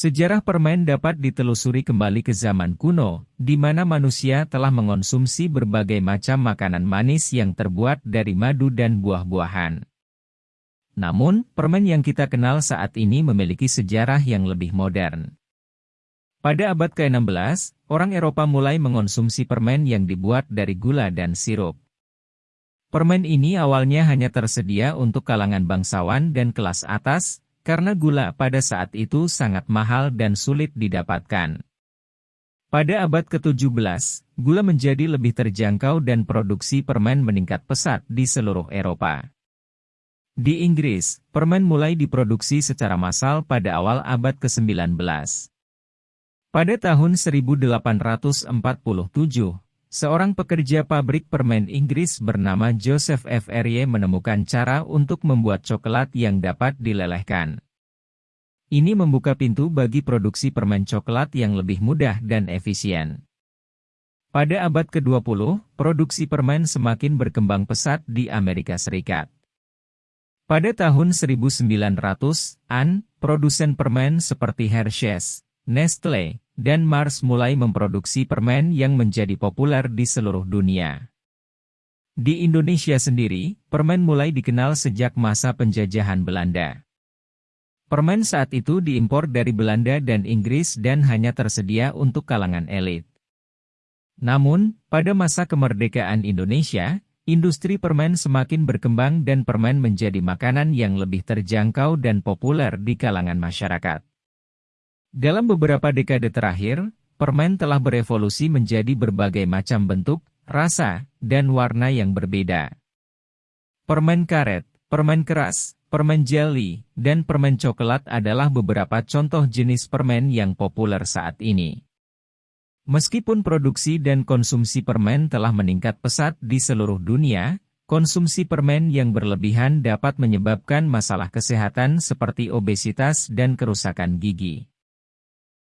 Sejarah permen dapat ditelusuri kembali ke zaman kuno, di mana manusia telah mengonsumsi berbagai macam makanan manis yang terbuat dari madu dan buah-buahan. Namun, permen yang kita kenal saat ini memiliki sejarah yang lebih modern. Pada abad ke-16, orang Eropa mulai mengonsumsi permen yang dibuat dari gula dan sirup. Permen ini awalnya hanya tersedia untuk kalangan bangsawan dan kelas atas, karena gula pada saat itu sangat mahal dan sulit didapatkan. Pada abad ke-17, gula menjadi lebih terjangkau dan produksi permen meningkat pesat di seluruh Eropa. Di Inggris, permen mulai diproduksi secara massal pada awal abad ke-19. Pada tahun 1847, seorang pekerja pabrik permen Inggris bernama Joseph F. Erie menemukan cara untuk membuat coklat yang dapat dilelehkan. Ini membuka pintu bagi produksi permen coklat yang lebih mudah dan efisien. Pada abad ke-20, produksi permen semakin berkembang pesat di Amerika Serikat. Pada tahun 1900-an, produsen permen seperti Hershey's, Nestle, dan Mars mulai memproduksi permen yang menjadi populer di seluruh dunia. Di Indonesia sendiri, permen mulai dikenal sejak masa penjajahan Belanda. Permen saat itu diimpor dari Belanda dan Inggris dan hanya tersedia untuk kalangan elit. Namun, pada masa kemerdekaan Indonesia, industri permen semakin berkembang dan permen menjadi makanan yang lebih terjangkau dan populer di kalangan masyarakat. Dalam beberapa dekade terakhir, permen telah berevolusi menjadi berbagai macam bentuk, rasa, dan warna yang berbeda. Permen karet, permen keras, permen jelly, dan permen coklat adalah beberapa contoh jenis permen yang populer saat ini. Meskipun produksi dan konsumsi permen telah meningkat pesat di seluruh dunia, konsumsi permen yang berlebihan dapat menyebabkan masalah kesehatan seperti obesitas dan kerusakan gigi.